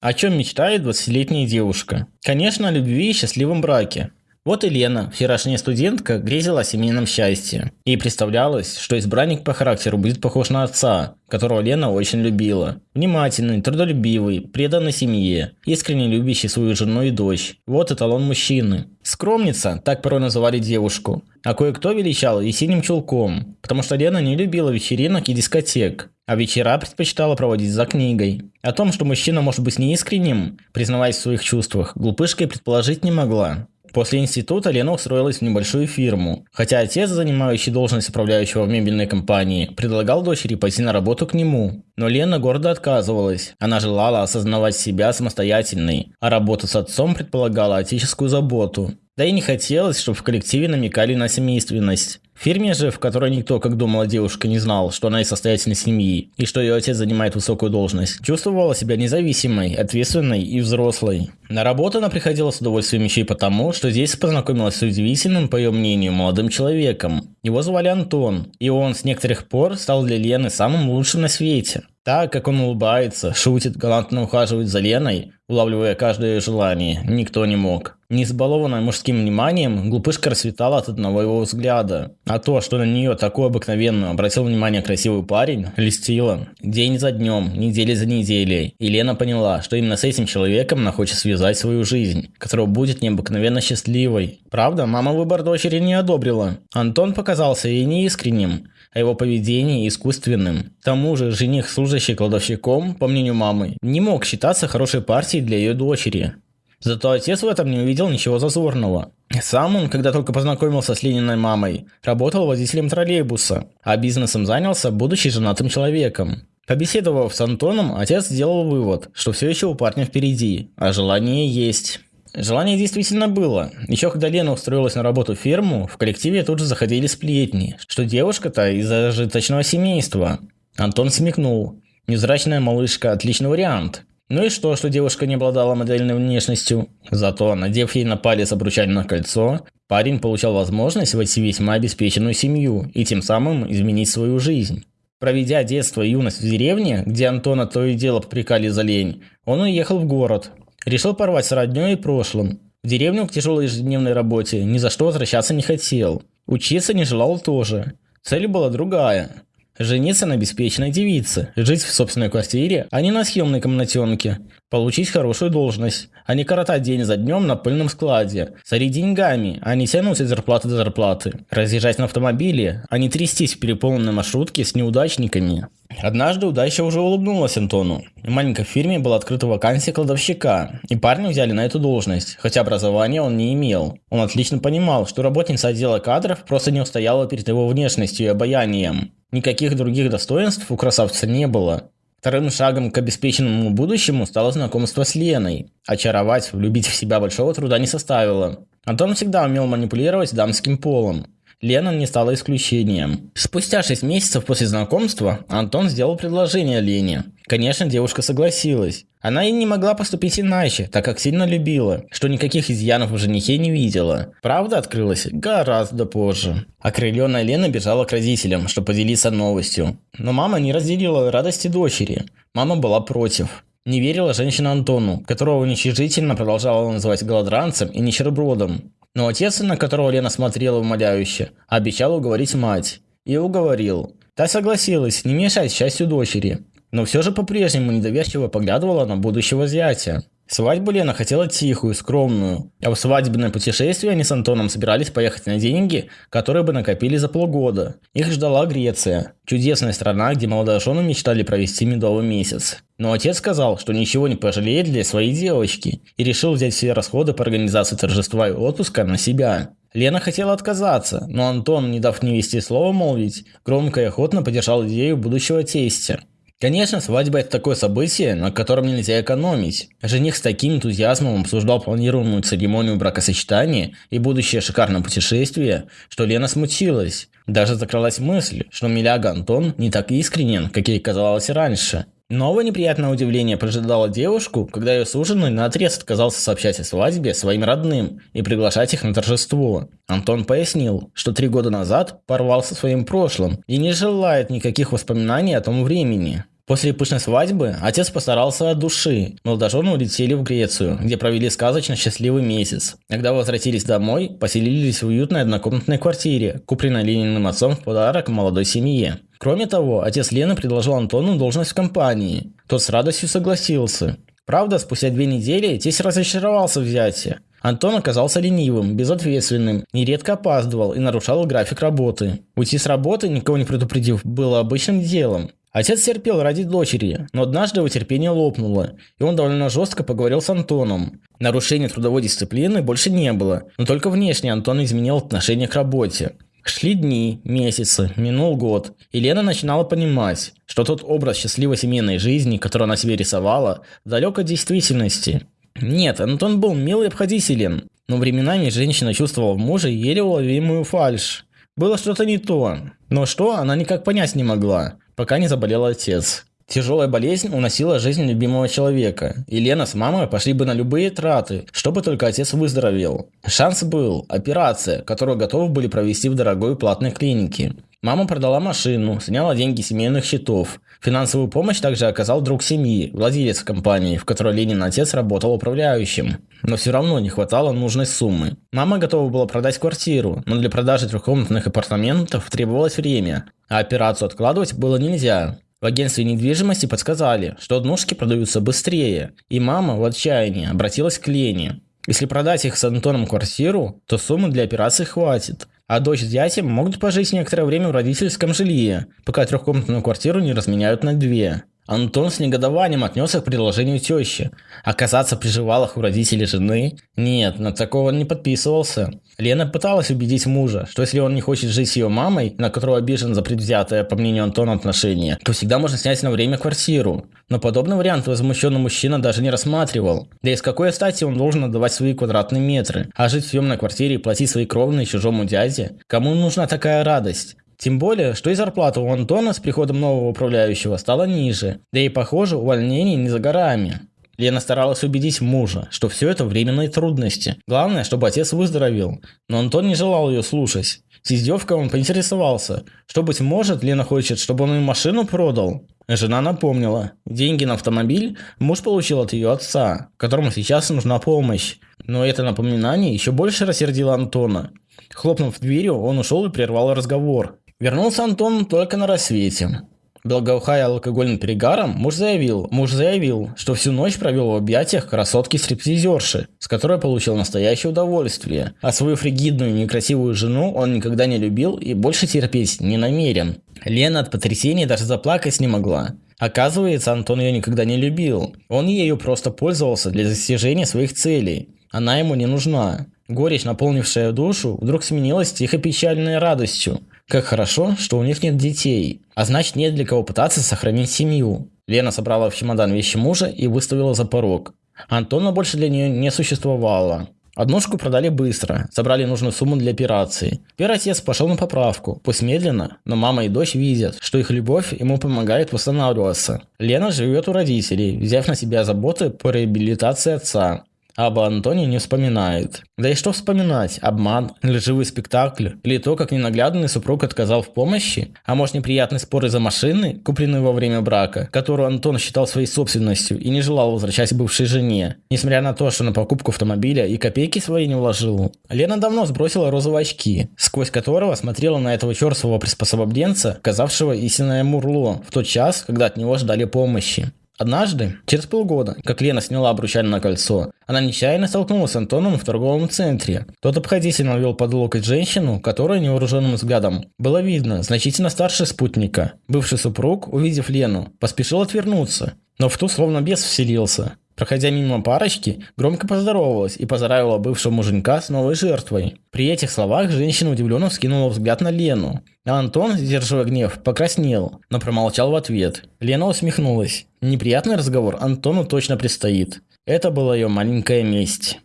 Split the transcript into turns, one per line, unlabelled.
О чем мечтает 20-летняя девушка? Конечно, о любви и счастливом браке. Вот и Лена, вчерашняя студентка, грезила о семейном счастье. Ей представлялось, что избранник по характеру будет похож на отца, которого Лена очень любила. Внимательный, трудолюбивый, преданный семье, искренне любящий свою жену и дочь. Вот эталон мужчины. Скромница, так порой называли девушку. А кое-кто величал и синим чулком, потому что Лена не любила вечеринок и дискотек, а вечера предпочитала проводить за книгой. О том, что мужчина может быть неискренним, признаваясь в своих чувствах, глупышка предположить не могла. После института Лена устроилась в небольшую фирму. Хотя отец, занимающий должность управляющего в мебельной компании, предлагал дочери пойти на работу к нему. Но Лена гордо отказывалась. Она желала осознавать себя самостоятельной, а работа с отцом предполагала отеческую заботу. Да и не хотелось, чтобы в коллективе намекали на семейственность. Фирме же, в которой никто, как думала девушка, не знал, что она из состоятельной семьи и что ее отец занимает высокую должность, чувствовала себя независимой, ответственной и взрослой. На работу она приходила с удовольствием еще и потому, что здесь познакомилась с удивительным, по ее мнению, молодым человеком. Его звали Антон, и он с некоторых пор стал для Лены самым лучшим на свете. Так, как он улыбается, шутит, галантно ухаживает за Леной, улавливая каждое желание, никто не мог. Не избалованная мужским вниманием, глупышка расцветала от одного его взгляда. А то, что на нее такую обыкновенную обратил внимание красивый парень, льстило. День за днем, недели за неделей. И Лена поняла, что именно с этим человеком она хочет связать свою жизнь, которая будет необыкновенно счастливой. Правда, мама выбор дочери не одобрила. Антон показался ей неискренним, а его поведение искусственным. К тому же жених, служащий кладовщиком, по мнению мамы, не мог считаться хорошей партией для ее дочери. Зато отец в этом не увидел ничего зазорного. Сам он, когда только познакомился с Лениной мамой, работал водителем троллейбуса, а бизнесом занялся, будучи женатым человеком. Побеседовав с Антоном, отец сделал вывод, что все еще у парня впереди, а желание есть. Желание действительно было. Еще когда Лена устроилась на работу в ферму, в коллективе тут же заходили сплетни, что девушка-то из зажиточного семейства. Антон смекнул. Невзрачная малышка – отличный вариант. Ну и что, что девушка не обладала модельной внешностью? Зато, надев ей на палец обручальное кольцо, парень получал возможность войти весьма обеспеченную семью и тем самым изменить свою жизнь. Проведя детство и юность в деревне, где Антона то и дело попрекали за лень, он уехал в город, Решил порвать с роднёй и прошлым. В деревню к тяжелой ежедневной работе ни за что возвращаться не хотел. Учиться не желал тоже. Цель была другая. Жениться на обеспеченной девице, жить в собственной квартире, а не на съемной комнатенке, получить хорошую должность, а не коротать день за днем на пыльном складе, царить деньгами, а не тянуть от зарплаты до зарплаты, разъезжать на автомобиле, а не трястись в переполненной маршрутке с неудачниками. Однажды удача уже улыбнулась Антону. В маленькой фирме была открыта вакансия кладовщика, и парня взяли на эту должность, хотя образования он не имел. Он отлично понимал, что работница отдела кадров просто не устояла перед его внешностью и обаянием. Никаких других достоинств у красавца не было. Вторым шагом к обеспеченному будущему стало знакомство с Леной. Очаровать, влюбить в себя большого труда не составило. Антон всегда умел манипулировать дамским полом. Лена не стала исключением. Спустя 6 месяцев после знакомства Антон сделал предложение Лене. Конечно, девушка согласилась. Она и не могла поступить иначе, так как сильно любила, что никаких изъянов в женихе не видела. Правда открылась гораздо позже. Окрыленная Лена бежала к родителям, чтобы поделиться новостью. Но мама не разделила радости дочери. Мама была против. Не верила женщина Антону, которого уничижительно продолжала называть голодранцем и нищебродом. Но отец, на которого Лена смотрела умоляюще, обещал уговорить мать. И уговорил. Та согласилась не мешать счастью дочери, но все же по-прежнему недоверчиво поглядывала на будущего зятя. Свадьбу Лена хотела тихую, скромную, а в свадебное путешествие они с Антоном собирались поехать на деньги, которые бы накопили за полгода. Их ждала Греция, чудесная страна, где молодожены мечтали провести медовый месяц. Но отец сказал, что ничего не пожалеет для своей девочки и решил взять все расходы по организации торжества и отпуска на себя. Лена хотела отказаться, но Антон, не дав невесте слова молвить, громко и охотно поддержал идею будущего тестя. Конечно, свадьба – это такое событие, на котором нельзя экономить. Жених с таким энтузиазмом обсуждал планируемую церемонию бракосочетания и будущее шикарное путешествие, что Лена смутилась. Даже закралась мысль, что Миляга Антон не так искренен, как ей казалось раньше. Новое неприятное удивление поджидало девушку, когда ее суженый наотрез отказался сообщать о свадьбе своим родным и приглашать их на торжество. Антон пояснил, что три года назад порвал со своим прошлым и не желает никаких воспоминаний о том времени. После пышной свадьбы отец постарался от души. Молодожены улетели в Грецию, где провели сказочно счастливый месяц. Когда возвратились домой, поселились в уютной однокомнатной квартире, купленной Лениным отцом в подарок молодой семье. Кроме того, отец Лены предложил Антону должность в компании. Тот с радостью согласился. Правда, спустя две недели тесть разочаровался в зяте. Антон оказался ленивым, безответственным, нередко опаздывал и нарушал график работы. Уйти с работы, никого не предупредив, было обычным делом. Отец терпел ради дочери, но однажды его терпение лопнуло, и он довольно жестко поговорил с Антоном. Нарушения трудовой дисциплины больше не было, но только внешне Антон изменил отношение к работе. Шли дни, месяцы, минул год, и Лена начинала понимать, что тот образ счастливой семейной жизни, который она себе рисовала, далек от действительности. Нет, Антон был мил и обходителен, но временами женщина чувствовала в муже еле уловимую фальшь. Было что-то не то, но что она никак понять не могла пока не заболел отец. Тяжелая болезнь уносила жизнь любимого человека, и Лена с мамой пошли бы на любые траты, чтобы только отец выздоровел. Шанс был – операция, которую готовы были провести в дорогой платной клинике. Мама продала машину, сняла деньги семейных счетов. Финансовую помощь также оказал друг семьи, владелец компании, в которой Ленин отец работал управляющим. Но все равно не хватало нужной суммы. Мама готова была продать квартиру, но для продажи трехкомнатных апартаментов требовалось время, а операцию откладывать было нельзя. В агентстве недвижимости подсказали, что однушки продаются быстрее, и мама в отчаянии обратилась к Лене. Если продать их с Антоном квартиру, то суммы для операции хватит, а дочь с зятем могут пожить некоторое время в родительском жилье, пока трехкомнатную квартиру не разменяют на две. Антон с негодованием отнесся к предложению тещи. Оказаться при живалах у родителей жены? Нет, на такого не подписывался. Лена пыталась убедить мужа, что если он не хочет жить с ее мамой, на которую обижен за предвзятое, по мнению Антона, отношение, то всегда можно снять на время квартиру. Но подобный вариант возмущенный мужчина даже не рассматривал. Да и с какой стати он должен отдавать свои квадратные метры? А жить в съемной квартире и платить свои кровные чужому дяде? Кому нужна такая радость? Тем более, что и зарплата у Антона с приходом нового управляющего стала ниже, да и похоже увольнение не за горами. Лена старалась убедить мужа, что все это временные трудности. Главное, чтобы отец выздоровел. Но Антон не желал ее слушать. С издевкой он поинтересовался, что, быть может, Лена хочет, чтобы он им машину продал. Жена напомнила, деньги на автомобиль муж получил от ее отца, которому сейчас нужна помощь. Но это напоминание еще больше рассердило Антона. Хлопнув дверью, он ушел и прервал разговор. Вернулся Антон только на рассвете. Благоухая алкогольным перегаром, муж заявил, муж заявил, что всю ночь провел в объятиях красотки-стриптизерши, с которой получил настоящее удовольствие, а свою фригидную некрасивую жену он никогда не любил и больше терпеть не намерен. Лена от потрясения даже заплакать не могла. Оказывается, Антон ее никогда не любил. Он ею просто пользовался для достижения своих целей. Она ему не нужна. Горечь, наполнившая душу, вдруг сменилась тихо-печальной радостью. Как хорошо, что у них нет детей, а значит нет для кого пытаться сохранить семью. Лена собрала в чемодан вещи мужа и выставила за порог. Антона больше для нее не существовало. Однушку продали быстро, собрали нужную сумму для операции. Первый отец пошел на поправку, пусть медленно, но мама и дочь видят, что их любовь ему помогает восстанавливаться. Лена живет у родителей, взяв на себя заботы по реабилитации отца. Об Антоне не вспоминает. Да и что вспоминать? Обман, лживый спектакль? Или то, как ненаглядный супруг отказал в помощи? А может неприятный спор из-за машины, купленной во время брака, которую Антон считал своей собственностью и не желал возвращать бывшей жене, несмотря на то, что на покупку автомобиля и копейки свои не вложил. Лена давно сбросила розовые очки, сквозь которого смотрела на этого черствого приспособленца, казавшего истинное мурло, в тот час, когда от него ждали помощи. Однажды, через полгода, как Лена сняла обручальное кольцо, она нечаянно столкнулась с Антоном в торговом центре. Тот обходительно вел под локоть женщину, которая невооруженным взглядом было видно значительно старше спутника. Бывший супруг, увидев Лену, поспешил отвернуться, но в ту словно бес вселился. Проходя мимо парочки, громко поздоровалась и поздравила бывшего муженька с новой жертвой. При этих словах женщина удивленно вскинула взгляд на Лену. А Антон, сдерживая гнев, покраснел, но промолчал в ответ. Лена усмехнулась. Неприятный разговор Антону точно предстоит. Это была ее маленькая месть.